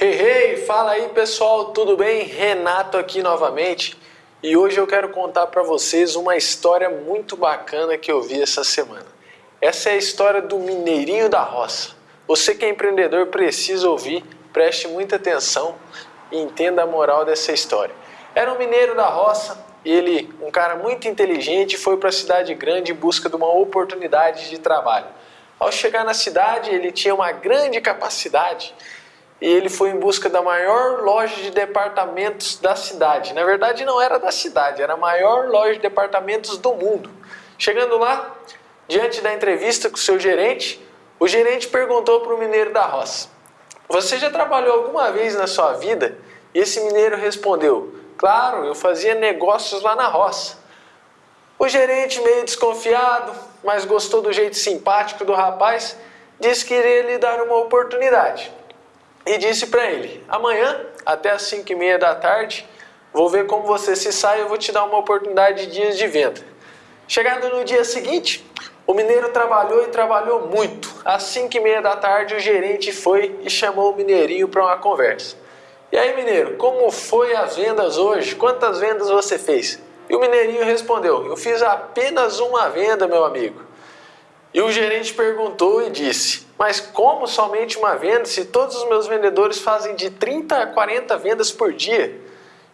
Hey, hey, fala aí pessoal, tudo bem? Renato aqui novamente e hoje eu quero contar para vocês uma história muito bacana que eu vi essa semana. Essa é a história do Mineirinho da Roça. Você que é empreendedor precisa ouvir, preste muita atenção e entenda a moral dessa história. Era um mineiro da roça, ele, um cara muito inteligente, foi para a cidade grande em busca de uma oportunidade de trabalho. Ao chegar na cidade, ele tinha uma grande capacidade e ele foi em busca da maior loja de departamentos da cidade. Na verdade, não era da cidade, era a maior loja de departamentos do mundo. Chegando lá, diante da entrevista com o seu gerente, o gerente perguntou para o mineiro da roça: Você já trabalhou alguma vez na sua vida? E esse mineiro respondeu: Claro, eu fazia negócios lá na roça. O gerente, meio desconfiado, mas gostou do jeito simpático do rapaz, disse que iria lhe dar uma oportunidade e disse para ele: amanhã, até as 5 e meia da tarde, vou ver como você se sai eu vou te dar uma oportunidade de dias de venda. Chegado no dia seguinte, o mineiro trabalhou e trabalhou muito. Às 5 e meia da tarde, o gerente foi e chamou o mineirinho para uma conversa. E aí, mineiro, como foi as vendas hoje? Quantas vendas você fez? E o mineirinho respondeu: Eu fiz apenas uma venda, meu amigo. E o gerente perguntou e disse: Mas como somente uma venda se todos os meus vendedores fazem de 30 a 40 vendas por dia?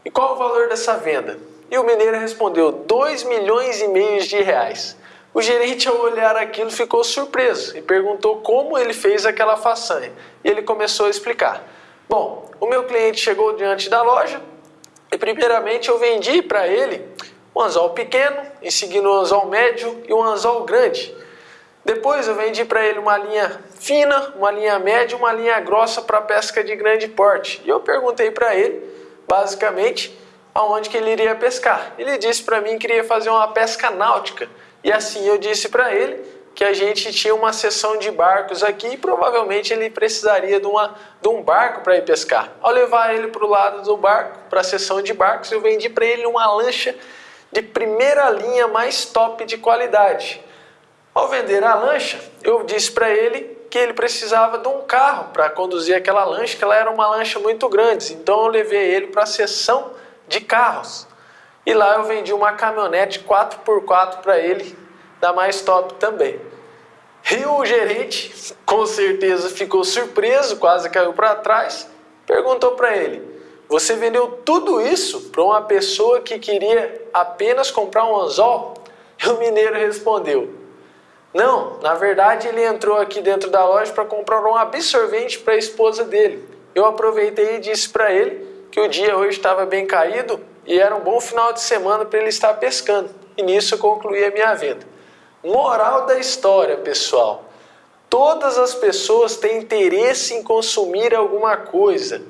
E qual o valor dessa venda? E o mineiro respondeu: 2 milhões e meio de reais. O gerente, ao olhar aquilo, ficou surpreso e perguntou como ele fez aquela façanha. E ele começou a explicar: Bom, o meu cliente chegou diante da loja e, primeiramente, eu vendi para ele um anzol pequeno, em seguida um anzol médio e um anzol grande. Depois eu vendi para ele uma linha fina, uma linha média, uma linha grossa para pesca de grande porte. E eu perguntei para ele, basicamente, aonde que ele iria pescar. Ele disse para mim que iria fazer uma pesca náutica. E assim eu disse para ele que a gente tinha uma seção de barcos aqui e provavelmente ele precisaria de, uma, de um barco para ir pescar. Ao levar ele para o lado do barco, para a seção de barcos, eu vendi para ele uma lancha de primeira linha mais top de qualidade. Ao vender a lancha, eu disse para ele que ele precisava de um carro para conduzir aquela lancha, que ela era uma lancha muito grande. Então eu levei ele para a seção de carros. E lá eu vendi uma caminhonete 4x4 para ele, da mais top também. E o gerente, com certeza, ficou surpreso, quase caiu para trás, perguntou para ele: Você vendeu tudo isso para uma pessoa que queria apenas comprar um anzol? E o mineiro respondeu: não, na verdade ele entrou aqui dentro da loja para comprar um absorvente para a esposa dele. Eu aproveitei e disse para ele que o dia hoje estava bem caído e era um bom final de semana para ele estar pescando. E nisso eu concluí a minha venda. Moral da história, pessoal. Todas as pessoas têm interesse em consumir alguma coisa.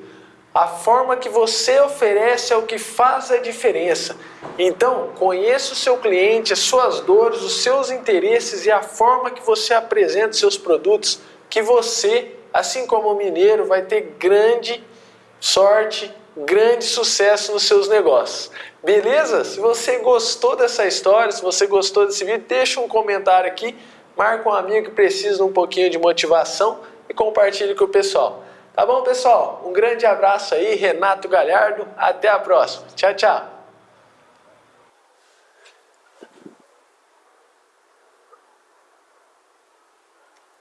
A forma que você oferece é o que faz a diferença. Então, conheça o seu cliente, as suas dores, os seus interesses e a forma que você apresenta seus produtos, que você, assim como o mineiro, vai ter grande sorte, grande sucesso nos seus negócios. Beleza? Se você gostou dessa história, se você gostou desse vídeo, deixa um comentário aqui, marca um amigo que precisa de um pouquinho de motivação e compartilhe com o pessoal. Tá bom, pessoal? Um grande abraço aí, Renato Galhardo. Até a próxima. Tchau, tchau.